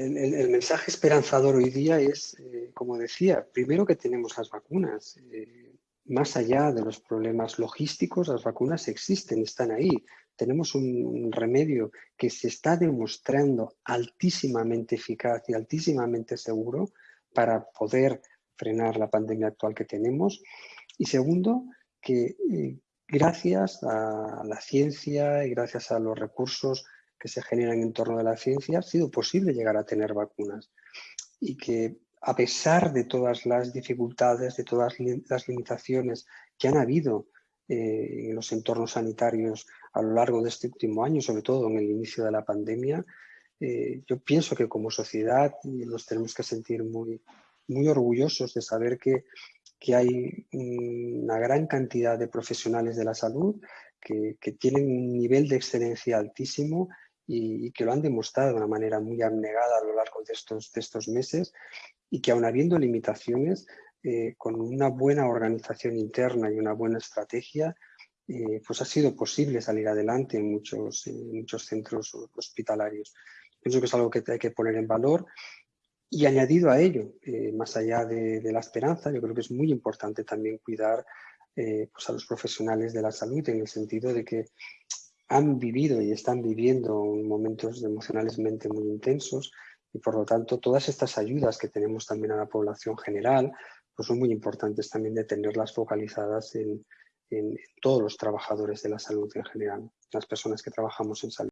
El, mensaje esperanzador hoy día es, eh, como decía, primero que tenemos las vacunas. Eh, más allá de los problemas logísticos, las vacunas existen, están ahí. Tenemos un remedio que se está demostrando altísimamente eficaz y altísimamente seguro para poder frenar la pandemia actual que tenemos. Y segundo, que eh, gracias a la ciencia y gracias a los recursos que se generan en torno de la ciencia, ha sido posible llegar a tener vacunas. Y que a pesar de todas las dificultades, de todas las limitaciones que han habido eh, en los entornos sanitarios a lo largo de este último año, sobre todo en el inicio de la pandemia, eh, yo pienso que como sociedad nos tenemos que sentir muy, muy orgullosos de saber que, que hay una gran cantidad de profesionales de la salud que, que tienen un nivel de excelencia altísimo y, que lo han demostrado de una manera muy abnegada a lo largo de estos, de estos meses y que aun habiendo limitaciones, eh, con una buena organización interna y una buena estrategia, eh, pues ha sido posible salir adelante en muchos, en muchos centros hospitalarios. Pienso que es algo que hay que poner en valor y añadido a ello, eh, más allá de, la esperanza, yo creo que es muy importante también cuidar pues a los profesionales de la salud en el sentido de que han vivido y están viviendo momentos emocionalmente muy intensos y por lo tanto todas estas ayudas que tenemos también a la población general pues son muy importantes también de tenerlas focalizadas en, en todos los trabajadores de la salud en general, las personas que trabajamos en salud.